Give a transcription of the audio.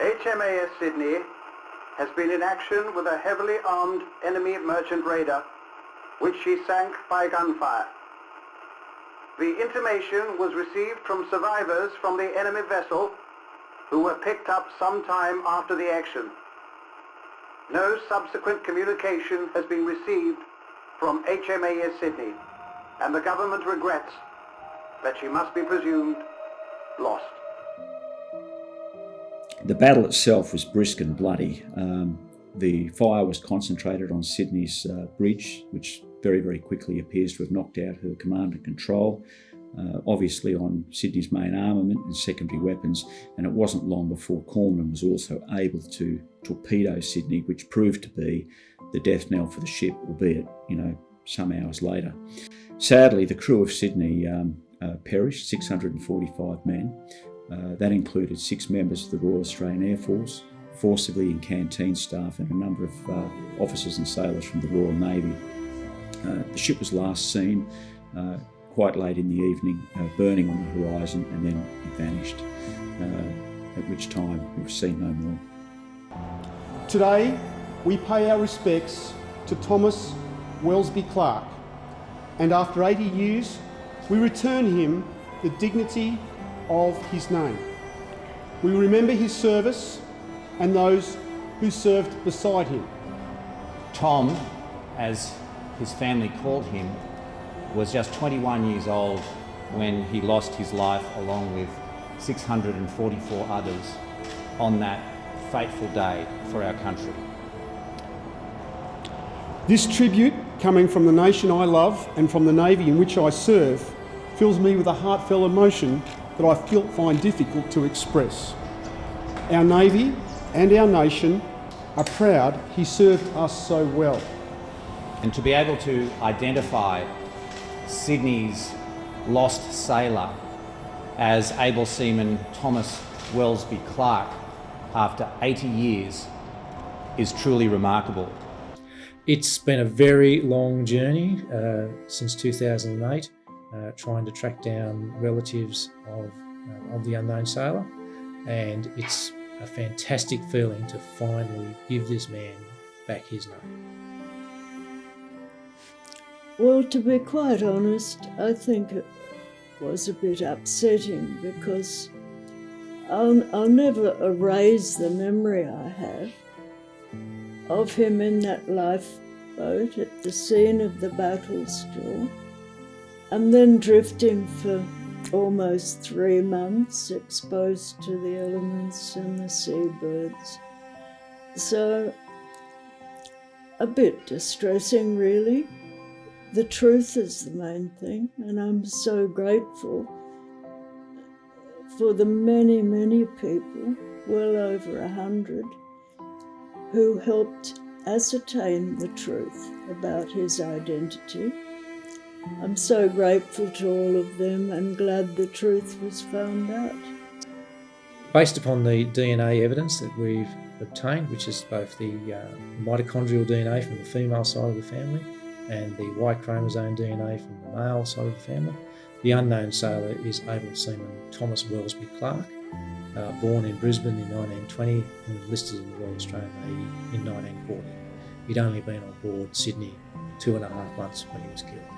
HMAS Sydney has been in action with a heavily armed enemy merchant raider, which she sank by gunfire. The intimation was received from survivors from the enemy vessel who were picked up some time after the action. No subsequent communication has been received from HMAS Sydney, and the government regrets that she must be presumed lost. The battle itself was brisk and bloody. Um, the fire was concentrated on Sydney's uh, bridge, which very, very quickly appears to have knocked out her command and control. Uh, obviously on Sydney's main armament and secondary weapons, and it wasn't long before Kormoran was also able to torpedo Sydney, which proved to be the death knell for the ship, albeit, you know, some hours later. Sadly, the crew of Sydney um, uh, perished, 645 men. Uh, that included six members of the Royal Australian Air Force, four civilian canteen staff and a number of uh, officers and sailors from the Royal Navy. Uh, the ship was last seen uh, quite late in the evening, uh, burning on the horizon and then it vanished, at which time we were seen no more. Today, we pay our respects to Thomas Welsby Clark, and after 80 years, we return him the dignity of his name. We remember his service and those who served beside him. Tom, as his family called him, was just 21 years old when he lost his life along with 644 others on that fateful day for our country. This tribute, coming from the nation I love and from the Navy in which I serve, fills me with a heartfelt emotion that I feel, find difficult to express. Our Navy and our nation are proud he served us so well. And to be able to identify Sydney's lost sailor as able seaman Thomas Welsby Clark after 80 years is truly remarkable. It's been a very long journey uh, since 2008 uh, trying to track down relatives of, uh, of the unknown sailor. And it's a fantastic feeling to finally give this man back his name. Well, to be quite honest, I think it was a bit upsetting because I'll, I'll never erase the memory I have of him in that lifeboat at the scene of the battle still and then drifting for almost three months, exposed to the elements and the seabirds. So, a bit distressing, really. The truth is the main thing, and I'm so grateful for the many, many people, well over a hundred, who helped ascertain the truth about his identity I'm so grateful to all of them and glad the truth was found out. Based upon the DNA evidence that we've obtained, which is both the uh, mitochondrial DNA from the female side of the family and the Y chromosome DNA from the male side of the family, the unknown sailor is able seaman Thomas Welsby Clark, uh, born in Brisbane in 1920 and enlisted in the Royal Australian Navy in 1940. He'd only been on board Sydney two and a half months when he was killed.